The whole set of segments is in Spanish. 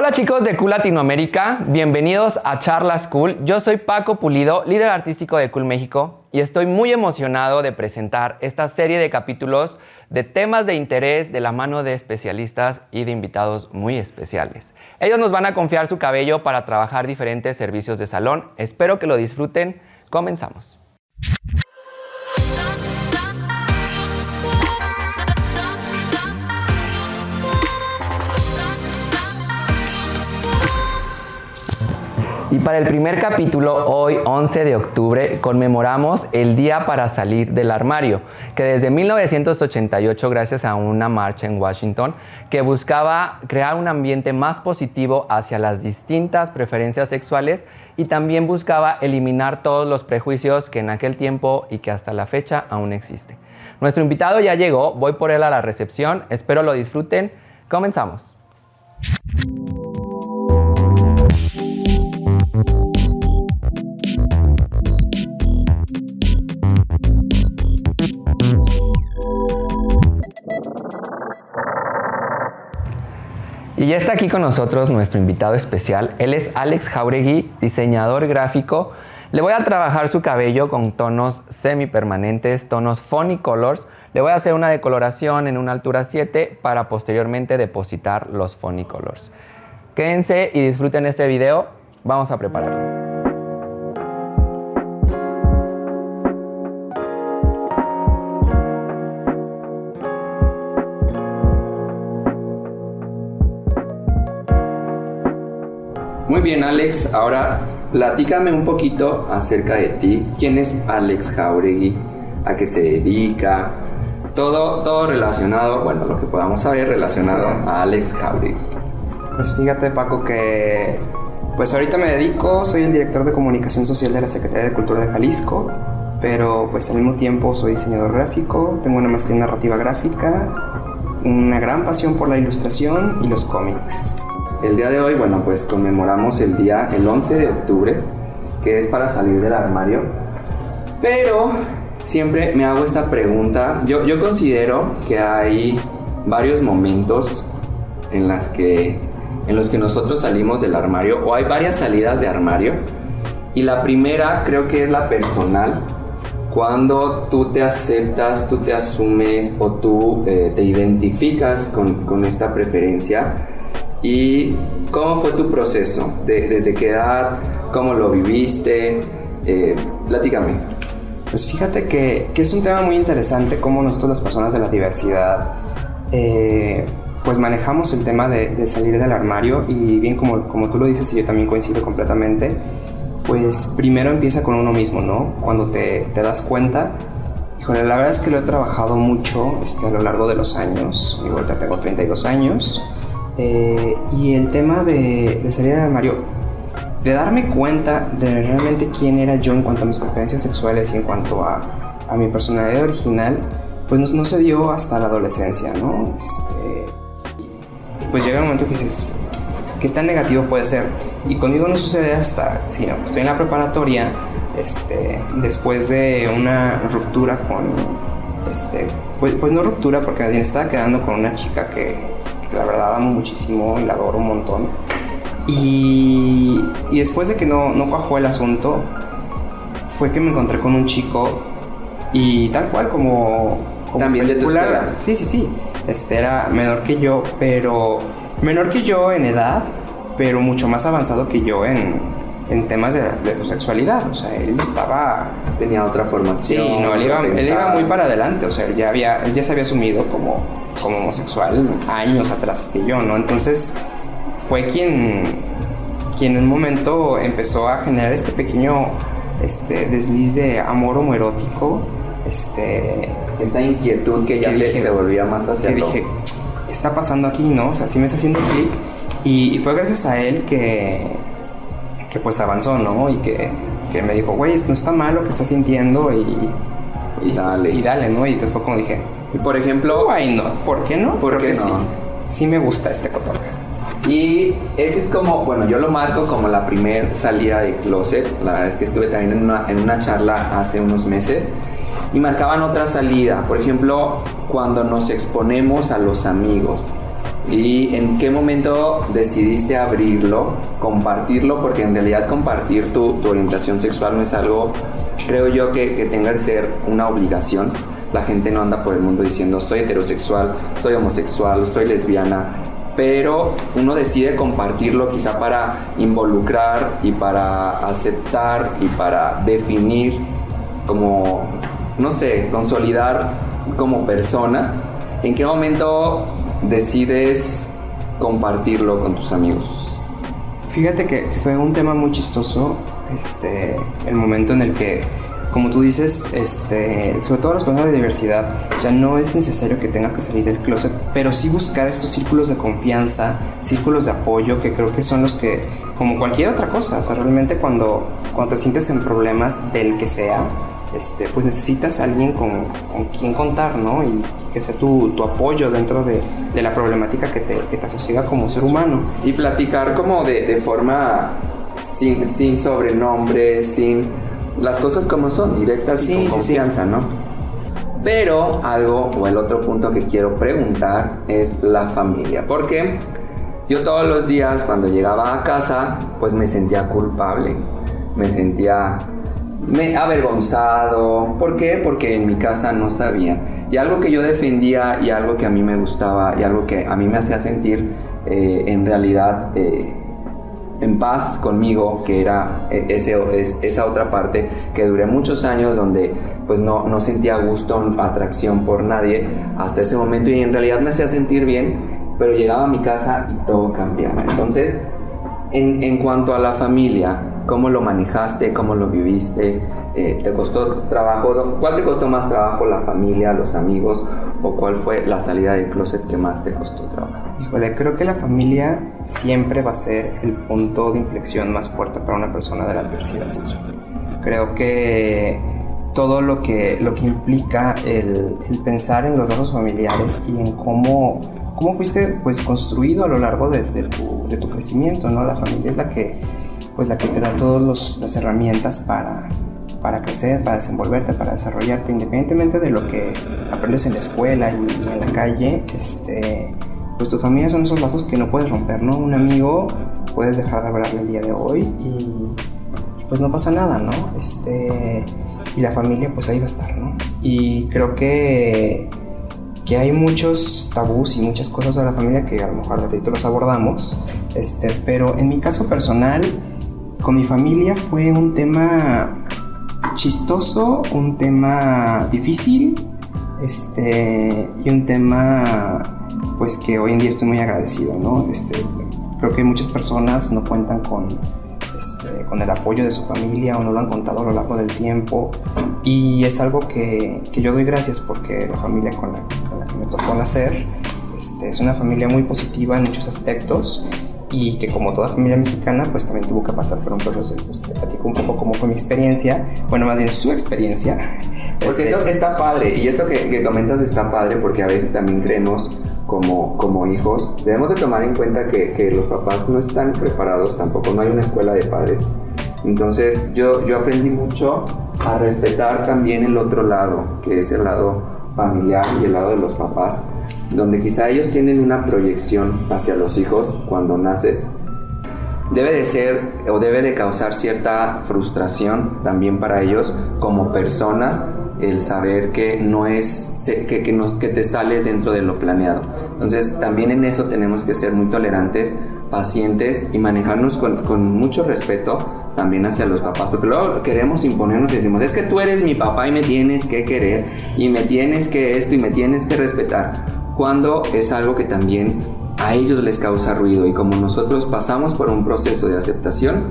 Hola chicos de Cool Latinoamérica, bienvenidos a Charlas Cool. Yo soy Paco Pulido, líder artístico de Cool México, y estoy muy emocionado de presentar esta serie de capítulos de temas de interés de la mano de especialistas y de invitados muy especiales. Ellos nos van a confiar su cabello para trabajar diferentes servicios de salón. Espero que lo disfruten. Comenzamos. Y para el primer capítulo, hoy 11 de octubre, conmemoramos el Día para Salir del Armario, que desde 1988, gracias a una marcha en Washington, que buscaba crear un ambiente más positivo hacia las distintas preferencias sexuales y también buscaba eliminar todos los prejuicios que en aquel tiempo y que hasta la fecha aún existen. Nuestro invitado ya llegó, voy por él a la recepción, espero lo disfruten. Comenzamos. Y ya está aquí con nosotros nuestro invitado especial. Él es Alex Jauregui, diseñador gráfico. Le voy a trabajar su cabello con tonos semipermanentes, tonos Funny Colors. Le voy a hacer una decoloración en una altura 7 para posteriormente depositar los Funny Colors. Quédense y disfruten este video. Vamos a prepararlo. Bien, Alex. Ahora platícame un poquito acerca de ti. ¿Quién es Alex Jauregui? ¿A qué se dedica? Todo, todo relacionado, bueno, lo que podamos saber relacionado a Alex Jauregui. Pues fíjate, Paco, que pues ahorita me dedico, soy el director de comunicación social de la Secretaría de Cultura de Jalisco, pero pues al mismo tiempo soy diseñador gráfico, tengo una maestría en narrativa gráfica, una gran pasión por la ilustración y los cómics. El día de hoy, bueno, pues conmemoramos el día, el 11 de octubre, que es para salir del armario. Pero siempre me hago esta pregunta. Yo, yo considero que hay varios momentos en, las que, en los que nosotros salimos del armario, o hay varias salidas de armario. Y la primera creo que es la personal, cuando tú te aceptas, tú te asumes o tú eh, te identificas con, con esta preferencia ¿Y cómo fue tu proceso? ¿Desde qué edad? ¿Cómo lo viviste? Eh, platícame. Pues fíjate que, que, es un tema muy interesante cómo nosotros las personas de la diversidad eh, pues manejamos el tema de, de, salir del armario y bien como, como tú lo dices y yo también coincido completamente, pues primero empieza con uno mismo, ¿no? Cuando te, te das cuenta, híjole, la verdad es que lo he trabajado mucho este, a lo largo de los años, igual ya tengo 32 años, eh, y el tema de, salir del armario, de darme cuenta de realmente quién era yo en cuanto a mis preferencias sexuales y en cuanto a, a mi personalidad original, pues no, no, se dio hasta la adolescencia, ¿no? Este, pues llega un momento que dices, ¿qué tan negativo puede ser? Y conmigo no sucede hasta, sino que estoy en la preparatoria, este, después de una ruptura con, este, pues, pues no ruptura, porque estaba quedando con una chica que la verdad amo muchísimo y la adoro un montón. Y, y después de que no, no cuajó el asunto, fue que me encontré con un chico y tal cual como... También de tu escuela. Sí, sí, sí. Este era menor que yo, pero... Menor que yo en edad, pero mucho más avanzado que yo en, en temas de, de, su sexualidad. O sea, él estaba... Tenía otra formación. Sí, no, él iba, él iba muy para adelante. O sea, él ya, había, él ya se había asumido como como homosexual años atrás que yo, ¿no? Entonces fue quien, quien en un momento empezó a generar este pequeño este, desliz de amor homoerótico, este, esta inquietud que ya se, volvía más hacia que dije, ¿qué está pasando aquí, no? O sea, sí me está haciendo clic y, y, fue gracias a él que, que pues avanzó, ¿no? Y que, que me dijo, güey, no está mal lo que estás sintiendo y, y, dale. Pues, y dale, ¿no? Y te fue como dije, y por ejemplo... Why no? ¿Por qué no? Porque sí. Sí me gusta este cotorreo. Y ese es como, bueno, yo lo marco como la primer salida de closet. La verdad es que estuve también en una, en una charla hace unos meses y marcaban otra salida. Por ejemplo, cuando nos exponemos a los amigos. ¿Y en qué momento decidiste abrirlo, compartirlo? Porque en realidad compartir tu, tu orientación sexual no es algo, creo yo, que, que tenga que ser una obligación. La gente no anda por el mundo diciendo soy heterosexual, soy homosexual, soy lesbiana, pero uno decide compartirlo quizá para involucrar y para aceptar y para definir como, no sé, consolidar como persona. ¿En qué momento decides compartirlo con tus amigos? Fíjate que, fue un tema muy chistoso, este, el momento en el que, como tú dices, este, sobre todo las personas de diversidad, ya no es necesario que tengas que salir del closet, pero sí buscar estos círculos de confianza, círculos de apoyo, que creo que son los que, como cualquier otra cosa, o sea, realmente cuando, cuando te sientes en problemas del que sea, este, pues necesitas alguien con, con, quien contar, ¿no? Y que sea tu, tu apoyo dentro de, de, la problemática que te, que te asociga como ser humano. Y platicar como de, de forma sin, sin sobrenombre, sin las cosas como son, directas sí, y con confianza, sí. ¿no? Pero algo, o el otro punto que quiero preguntar es la familia. Porque yo todos los días cuando llegaba a casa, pues me sentía culpable. Me sentía me avergonzado. ¿Por qué? Porque en mi casa no sabía. Y algo que yo defendía y algo que a mí me gustaba y algo que a mí me hacía sentir eh, en realidad eh, en paz conmigo, que era e, ese, esa otra parte que duré muchos años donde pues no, no sentía gusto, atracción por nadie hasta ese momento y en realidad me hacía sentir bien, pero llegaba a mi casa y todo cambiaba. Entonces, en, en cuanto a la familia, ¿Cómo lo manejaste? ¿Cómo lo viviste? Eh, ¿Te costó trabajo? ¿Cuál te costó más trabajo? ¿La familia, los amigos? ¿O cuál fue la salida del closet que más te costó trabajo? Híjole, creo que la familia siempre va a ser el punto de inflexión más fuerte para una persona de la adversidad sexual. Creo que todo lo que, lo que implica el, el pensar en los lazos familiares y en cómo, cómo fuiste pues, construido a lo largo de, de, tu, de tu crecimiento, ¿no? La familia es la que pues la que te da todas las herramientas para, para crecer, para desenvolverte, para desarrollarte, independientemente de lo que aprendes en la escuela y, en la calle, este, pues tu familia son esos lazos que no puedes romper, ¿no? Un amigo puedes dejar de hablarle el día de hoy y, pues no pasa nada, ¿no? Este, y la familia pues ahí va a estar, ¿no? Y creo que, que hay muchos tabús y muchas cosas de la familia que a lo mejor ratito los abordamos, este, pero en mi caso personal, con mi familia fue un tema chistoso, un tema difícil, este, y un tema pues que hoy en día estoy muy agradecido, ¿no? Este, creo que muchas personas no cuentan con, este, con el apoyo de su familia o no lo han contado a lo largo del tiempo y es algo que, que yo doy gracias porque la familia con la, que me tocó nacer este, es una familia muy positiva en muchos aspectos y que como toda familia mexicana pues también tuvo que pasar por un proceso. Pues te platico un poco cómo fue mi experiencia, bueno más bien su experiencia. Porque este... eso está padre y esto que, que, comentas está padre porque a veces también creemos como, como hijos, debemos de tomar en cuenta que, que los papás no están preparados tampoco, no hay una escuela de padres. Entonces yo, yo aprendí mucho a respetar también el otro lado, que es el lado familiar y el lado de los papás donde quizá ellos tienen una proyección hacia los hijos cuando naces, debe de ser o debe de causar cierta frustración también para ellos como persona el saber que no es que, que, te sales dentro de lo planeado. Entonces también en eso tenemos que ser muy tolerantes, pacientes y manejarnos con, con mucho respeto también hacia los papás, porque luego queremos imponernos y decimos, es que tú eres mi papá y me tienes que querer y me tienes que esto y me tienes que respetar cuando es algo que también a ellos les causa ruido. Y como nosotros pasamos por un proceso de aceptación,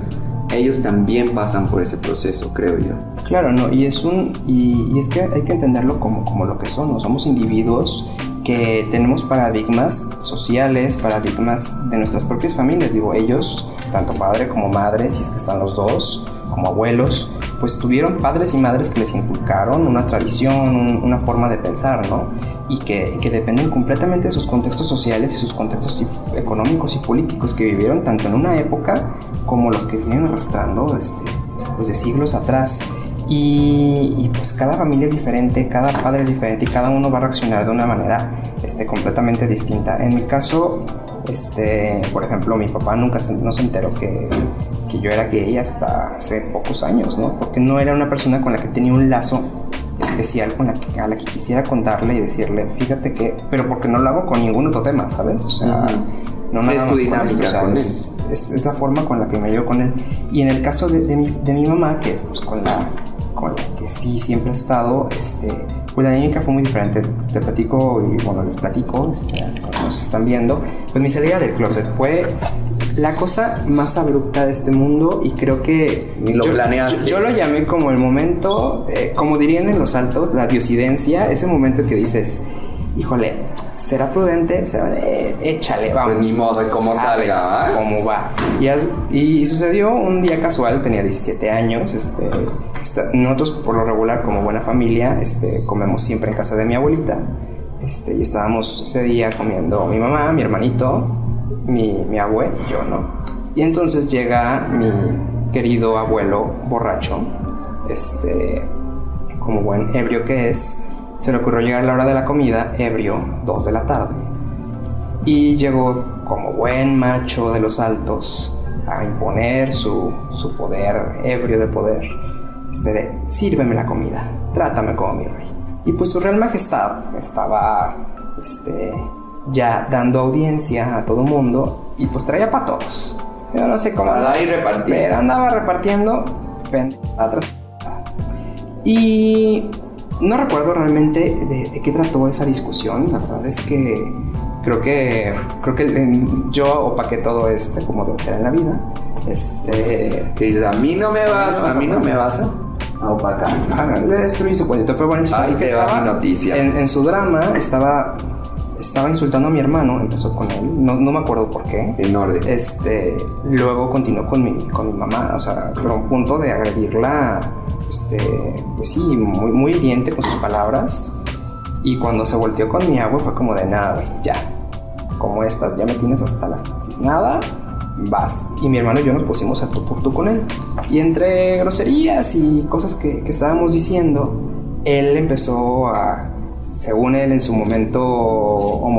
ellos también pasan por ese proceso, creo yo. Claro, no, y es un y, es que hay que entenderlo como, como lo que son, somos individuos que tenemos paradigmas sociales, paradigmas de nuestras propias familias, digo, ellos, tanto padre como madre, si es que están los dos, como abuelos, pues tuvieron padres y madres que les inculcaron una tradición, un, una forma de pensar, ¿no? y que, que, dependen completamente de sus contextos sociales y sus contextos económicos y políticos que vivieron tanto en una época como los que vienen arrastrando este, pues de siglos atrás. Y, pues cada familia es diferente, cada padre es diferente y cada uno va a reaccionar de una manera este, completamente distinta. En mi caso, este, por ejemplo, mi papá nunca se, no se enteró que, que yo era gay hasta hace pocos años, ¿no? Porque no era una persona con la que tenía un lazo especial con la que, a la que quisiera contarle y decirle, fíjate que, pero porque no lo hago con ningún otro tema, ¿sabes? O sea, no nada más con esto, o sea, es, es, la forma con la que me llevo con él. Y en el caso de, de, mi, de mi mamá, que es pues con la, con la que sí siempre he estado, este, pues la dinámica fue muy diferente. Te platico y bueno, les platico, este, como nos están viendo, pues mi salida del closet fue la cosa más abrupta de este mundo y creo que Ni lo yo, planeaste. Yo, yo lo llamé como el momento, eh, como dirían en los altos, la diosidencia, ese momento que dices, híjole, será prudente, será de, échale, vamos. Pues ni modo de cómo A salga, ¿va? ¿Cómo va? Y, as- y sucedió un día casual, tenía 17 años, este, nosotros por lo regular como buena familia, este, comemos siempre en casa de mi abuelita, este, y estábamos ese día comiendo mi mamá, mi hermanito, mi, mi abue y yo, ¿no? Y entonces llega mi querido abuelo borracho, este, como buen ebrio que es, se le ocurrió llegar a la hora de la comida, ebrio, 2 de la tarde. Y llegó como buen macho de los altos a imponer su, su poder, ebrio de poder, este de, sírveme la comida, trátame como mi rey. Y pues su real majestad estaba este, ya dando audiencia a todo mundo y pues traía para todos. Yo no sé cómo... Y repartir. Pero andaba repartiendo tras y no recuerdo realmente de, de qué trató esa discusión. La verdad es que creo que creo que yo opaqué todo este como debe ser en la vida. Este Que dices, a mí no me vas, a mí no me vas a a opacar. ah, le destruí su cuento. Pero bueno, Ahí te va estaba mi noticia. En, en su drama estaba estaba insultando a mi hermano. Empezó con él. No, no me acuerdo por qué. En orden. Este, luego continuó con mi, con mi mamá, o sea, pero a un punto de agredirla, este, pues sí, muy, muy hiriente con sus palabras. Y cuando se volteó con mi agua fue como de nada, güey, ya. Como estas, ya me tienes hasta la nada, vas. Y mi hermano y yo nos pusimos a tú por tú con él. Y entre groserías y cosas que, que estábamos diciendo, él empezó a, según él en su momento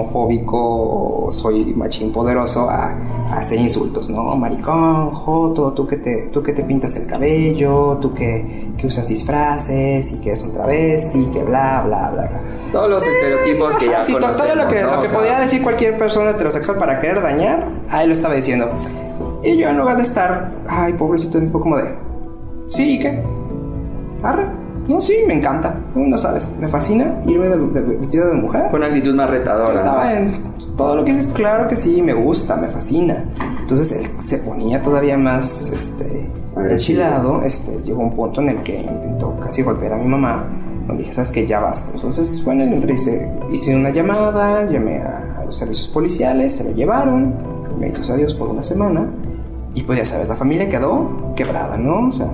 homofóbico, soy machín poderoso, a, a hacer insultos, ¿no? Maricón, joto, tú que te, tú que te pintas el cabello, tú que, que usas disfraces y que es un travesti, que bla, bla, bla, bla. Todos los estereotipos que ya Sí, to- todo lo que, ¿no? lo que O sea, podría decir cualquier persona heterosexual para querer dañar, a él lo estaba diciendo. Y yo en lugar de estar, ay, pobrecito, fue como de, sí, ¿y qué? Arre. No, sí, me encanta. No sabes, me fascina irme de, de- vestido de mujer. Fue una actitud más retadora. Estaba en todo lo que dices, claro que sí, me gusta, me fascina. Entonces él se ponía todavía más este, enchilado. Este, llegó un punto en el que intentó casi golpear a mi mamá. Donde dije, sabes que ya basta. Entonces, bueno, entre hice, hice una llamada, llamé a, a los servicios policiales, se lo llevaron, benditos a Dios por una semana. Y pues ya sabes, la familia quedó quebrada, ¿no? O sea,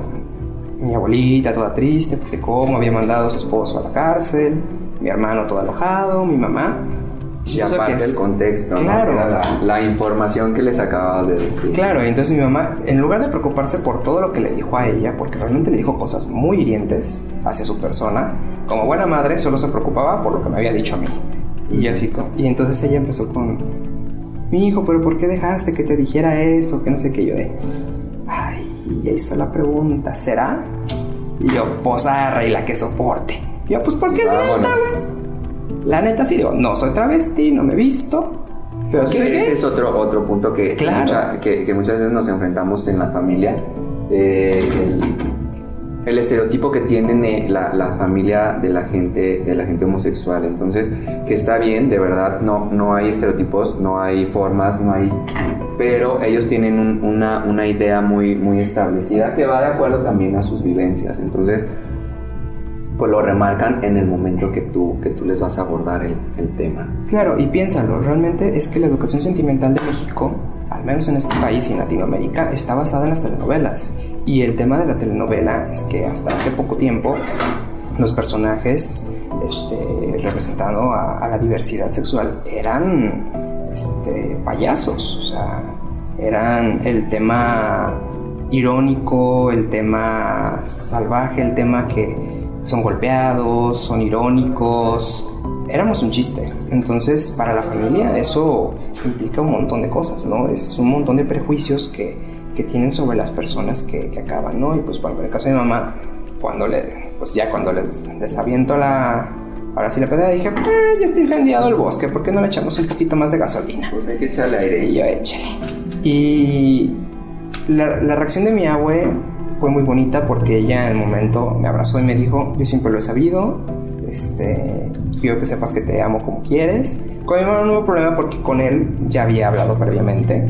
mi abuelita toda triste porque cómo había mandado a su esposo a la cárcel, mi hermano todo enojado, mi mamá. Y que aparte es- el contexto, ¿no? Claro. Era la, la información que les acababa de decir. Claro, y entonces mi mamá, en lugar de preocuparse por todo lo que le dijo a ella, porque realmente le dijo cosas muy hirientes hacia su persona, como buena madre solo se preocupaba por lo que me había dicho a mí. Y así, y entonces ella empezó con, mi hijo, pero ¿por qué dejaste que te dijera eso? Que no sé qué yo de, ay, ya hizo la pregunta, ¿será? Y yo, posarra y la que soporte. Y yo, pues porque es neta, güey. La neta sí digo, no soy travesti, no me he visto. Pero gay. ese es otro, otro punto que, Claro. mucha- que, que muchas veces nos enfrentamos en la familia. eh, el, el estereotipo que tienen eh, la, la familia de la gente de la gente homosexual. Entonces, que está bien, de verdad, no, no hay estereotipos, no hay formas, no hay. Pero ellos tienen un- una, una idea muy, muy establecida que va de acuerdo también a sus vivencias. Entonces, pues lo remarcan en el momento que tú, que tú les vas a abordar el, el tema. Claro, y piénsalo, realmente es que la educación sentimental de México, al menos en este país y en Latinoamérica, está basada en las telenovelas. Y el tema de la telenovela es que hasta hace poco tiempo los personajes este, representando a, la diversidad sexual eran este, payasos, o sea, eran el tema irónico, el tema salvaje, el tema que son golpeados, son irónicos. Éramos un chiste. Entonces, para la familia eso implica un montón de cosas, ¿no? Es un montón de prejuicios que, que tienen sobre las personas que, que, acaban, ¿no? Y pues, bueno, en el caso de mi mamá, cuando le, pues ya cuando les, les aviento la, Ahora sí la pedía dije, ah, ya está incendiado el bosque, ¿por qué no le echamos un poquito más de gasolina? Pues hay que echarle aire. Y yo échale. Y la, la, reacción de mi abue fue muy bonita porque ella en el momento me abrazó y me dijo, yo siempre lo he sabido, este, quiero que sepas que te amo como quieres. Con mi hermano no hubo problema porque con él ya había hablado previamente.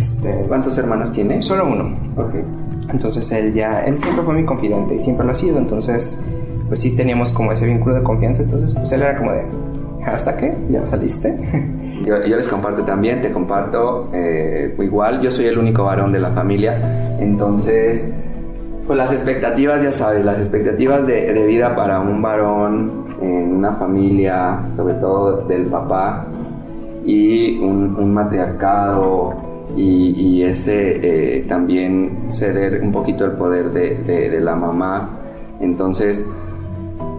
Este, ¿Cuántos hermanos tiene? Solo uno. Ok. Entonces él ya, él siempre fue mi confidente y siempre lo ha sido, entonces pues sí teníamos como ese vínculo de confianza, entonces pues él era como de, ¿hasta qué? ¿Ya saliste? Yo, yo les comparto también, te comparto eh, igual, yo soy el único varón de la familia, entonces pues las expectativas, ya sabes, las expectativas de, de vida para un varón en una familia, sobre todo del papá, y un, un matriarcado y, ese eh, también ceder un poquito el poder de, de, de, la mamá. Entonces,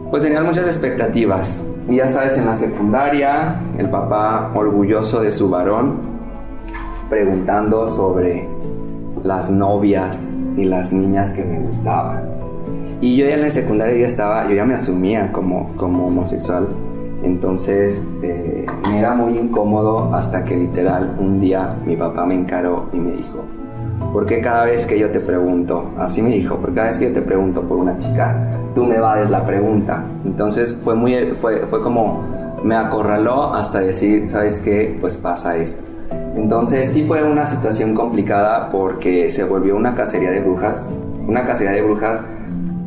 pues tenían muchas expectativas. Y ya sabes, en la secundaria, el papá orgulloso de su varón, preguntando sobre las novias y las niñas que me gustaban. Y yo ya en la secundaria ya estaba, yo ya me asumía como, como homosexual. Entonces eh, me era muy incómodo hasta que literal un día mi papá me encaró y me dijo, ¿por qué cada vez que yo te pregunto, así me dijo, por cada vez que yo te pregunto por una chica, tú me vades la pregunta? Entonces fue, muy, fue, fue como, me acorraló hasta decir, ¿sabes qué? Pues pasa esto. Entonces sí fue una situación complicada porque se volvió una cacería de brujas, una cacería de brujas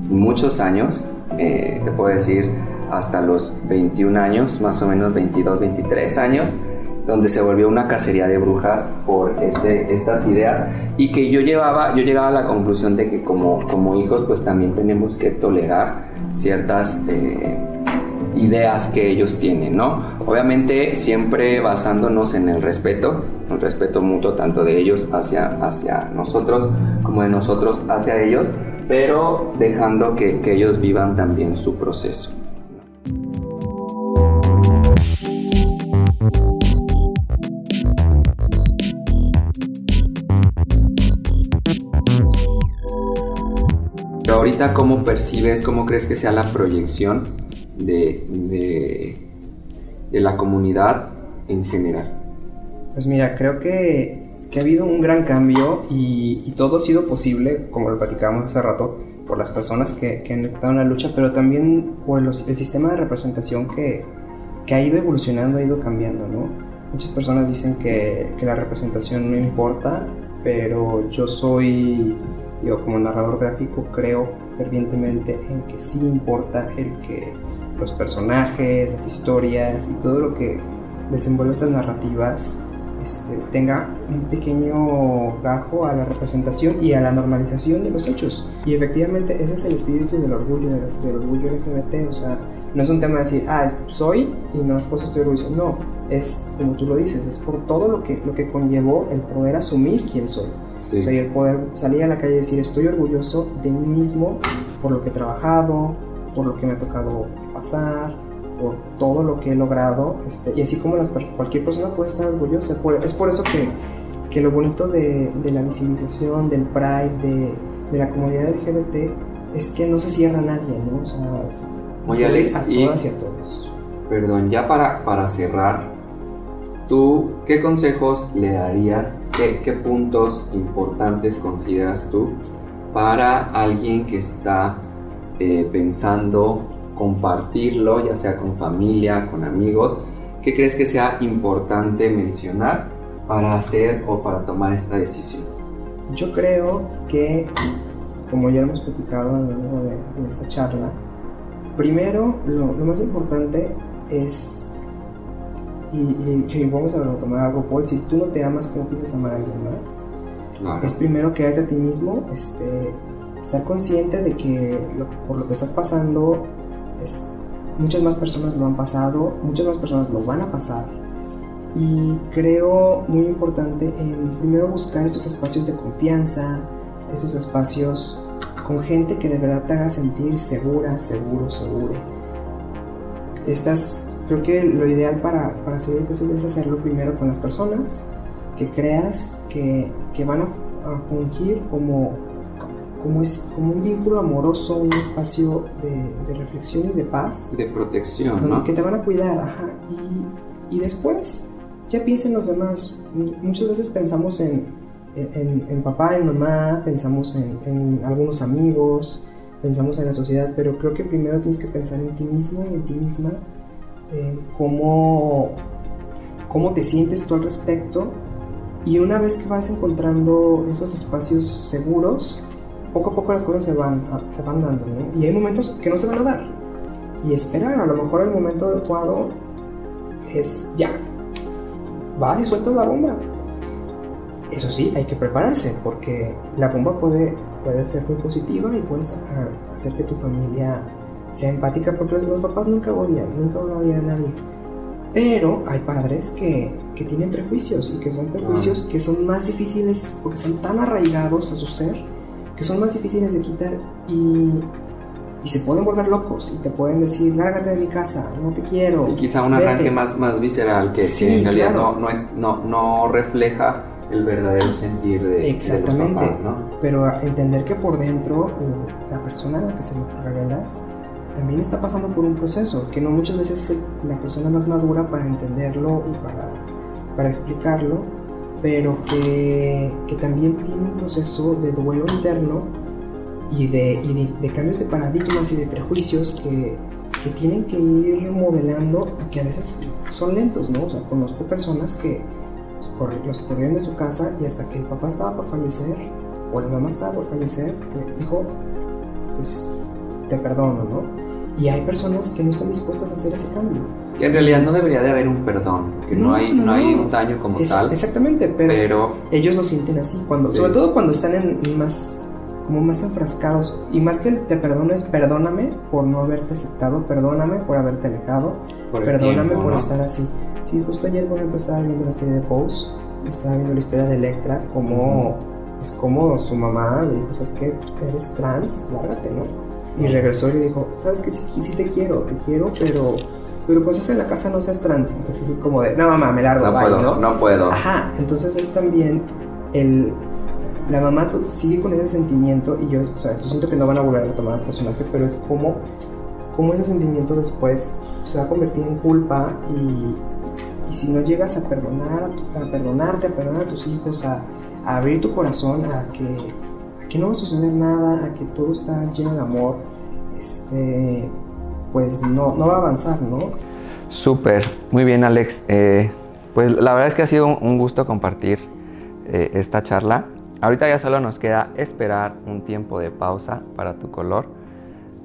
muchos años, eh, te puedo decir hasta los 21 años, más o menos 22, 23 años, donde se volvió una cacería de brujas por este, estas ideas y que yo llevaba, yo llegaba a la conclusión de que como, como hijos pues también tenemos que tolerar ciertas eh, ideas que ellos tienen, ¿no? Obviamente siempre basándonos en el respeto, el respeto mutuo tanto de ellos hacia, hacia nosotros como de nosotros hacia ellos, pero dejando que, que ellos vivan también su proceso. Ahorita cómo percibes, cómo crees que sea la proyección de, de, de la comunidad en general? Pues mira, creo que, que ha habido un gran cambio y, y, todo ha sido posible, como lo platicábamos hace rato, por las personas que, que han estado en la lucha, pero también por los, el sistema de representación que, que, ha ido evolucionando, ha ido cambiando, ¿no? Muchas personas dicen que, que la representación no importa, pero yo soy yo como narrador gráfico creo fervientemente en que sí importa el que los personajes, las historias y todo lo que desenvuelve estas narrativas este, tenga un pequeño gajo a la representación y a la normalización de los hechos. Y efectivamente ese es el espíritu del orgullo, del, del orgullo LGBT, o sea, no es un tema de decir, ah, soy y no es pues estoy orgulloso, no, es como tú lo dices, es por todo lo que, lo que conllevó el poder asumir quién soy. Sí. O sea, el poder salir a la calle y decir, estoy orgulloso de mí mismo por lo que he trabajado, por lo que me ha tocado pasar, por todo lo que he logrado. Este, y así como las, cualquier persona puede estar orgullosa. es por eso que, que lo bonito de, de, la visibilización, del Pride, de, de, la comunidad LGBT, es que no se cierra a nadie, ¿no? O sea, Oye, Alex, a y, todas y a todos. Perdón, ya para, para cerrar, ¿Tú qué consejos le darías? ¿Qué, ¿Qué, puntos importantes consideras tú para alguien que está eh, pensando compartirlo, ya sea con familia, con amigos? ¿Qué crees que sea importante mencionar para hacer o para tomar esta decisión? Yo creo que, como ya hemos platicado a lo largo de, de esta charla, primero lo, lo más importante es y, y, y, vamos a tomar algo, Paul, si tú no te amas, ¿cómo piensas amar a alguien más? Claro. Es primero quedarte a ti mismo, este, estar consciente de que lo, por lo que estás pasando, es, muchas más personas lo han pasado, muchas más personas lo van a pasar. Y creo muy importante en primero buscar estos espacios de confianza, esos espacios con gente que de verdad te haga sentir segura, seguro, seguro. Estas, creo que lo ideal para, para hacer es hacerlo primero con las personas que creas que, que van a, fungir como, como, es, como un vínculo amoroso, un espacio de, de reflexión y de paz. De protección, ¿no? Que te van a cuidar, ajá. Y, y después ya piensen los demás. Muchas veces pensamos en, en, en papá, en mamá, pensamos en, en, algunos amigos, pensamos en la sociedad, pero creo que primero tienes que pensar en ti mismo y en ti misma, cómo, cómo te sientes tú al respecto. Y una vez que vas encontrando esos espacios seguros, poco a poco las cosas se van, se van dando, ¿no? Y hay momentos que no se van a dar. Y esperar, a lo mejor el momento adecuado es ya, vas y sueltas la bomba. Eso sí, hay que prepararse porque la bomba puede, puede ser muy positiva y puedes hacer que tu familia sea empática porque los papás nunca odian, nunca odian a nadie. Pero hay padres que, que tienen prejuicios y que son prejuicios que son más difíciles porque están tan arraigados a su ser que son más difíciles de quitar y y se pueden volver locos y te pueden decir, lárgate de mi casa, no te quiero. Sí, quizá un arranque más, más visceral que, en realidad no, no, no, refleja el verdadero sentir de, Exactamente. De los papás, ¿no? Pero entender que por dentro la persona a la que se lo revelas también está pasando por un proceso, que no muchas veces es la persona más madura para entenderlo y para, para explicarlo, pero que, que también tiene un proceso de duelo interno y de, de, cambios de paradigmas y de prejuicios que, que, tienen que ir modelando y que a veces son lentos, ¿no? O sea, conozco personas que los corrieron de su casa y hasta que el papá estaba por fallecer o la mamá estaba por fallecer, dijo, pues te perdono, ¿no? Y hay personas que no están dispuestas a hacer ese cambio. Que en realidad no debería de haber un perdón, que no, hay, no, hay un daño como tal. Exactamente, pero, ellos lo sienten así, cuando, sobre todo cuando están en más como más enfrascados y más que te perdones, perdóname por no haberte aceptado, perdóname por haberte alejado, perdóname por estar así. Sí, justo ayer, por ejemplo, estaba viendo la serie de Pose, estaba viendo la historia de Electra, como, pues, como su mamá le dijo, ¿sabes qué? Eres trans, lárgate, ¿no? Y regresó y le dijo, ¿sabes qué? Sí, sí te quiero, te quiero, pero pero pues estás en la casa no seas trans. Entonces es como de, no mamá, me largo. No puedo, ¿no? no puedo. Ajá, entonces es también el, la mamá sigue con ese sentimiento y yo, o sea, yo siento que no van a volver a retomar al personaje, pero es como, como ese sentimiento después se va a convertir en culpa y, y si no llegas a perdonar, a perdonarte, a perdonar a tus hijos, a, a abrir tu corazón a que, que no va a suceder nada, a que todo está lleno de amor, este, pues no, no va a avanzar, ¿no? Súper, muy bien Alex. Eh, pues la verdad es que ha sido un gusto compartir eh, esta charla. Ahorita ya solo nos queda esperar un tiempo de pausa para tu color.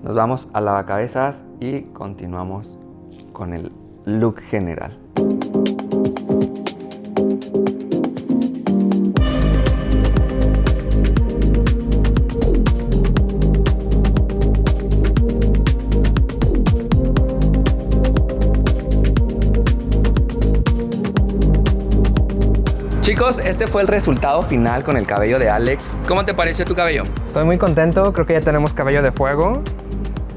Nos vamos a lavacabezas y continuamos con el look general. Este fue el resultado final con el cabello de Alex. ¿Cómo te pareció tu cabello? Estoy muy contento, creo que ya tenemos cabello de fuego.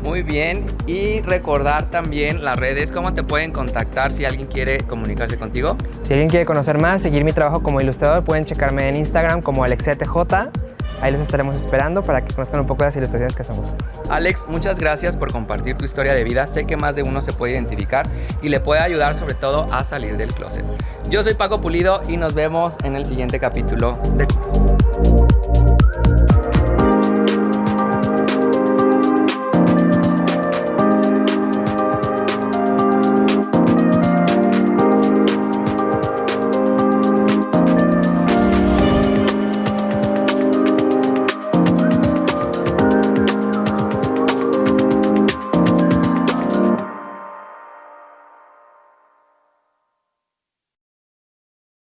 Muy bien, y recordar también las redes, cómo te pueden contactar si alguien quiere comunicarse contigo. Si alguien quiere conocer más, seguir mi trabajo como ilustrador, pueden checarme en Instagram como AlexetJ. Ahí los estaremos esperando para que conozcan un poco las ilustraciones que hacemos. Alex, muchas gracias por compartir tu historia de vida. Sé que más de uno se puede identificar y le puede ayudar sobre todo a salir del closet. Yo soy Paco Pulido y nos vemos en el siguiente capítulo de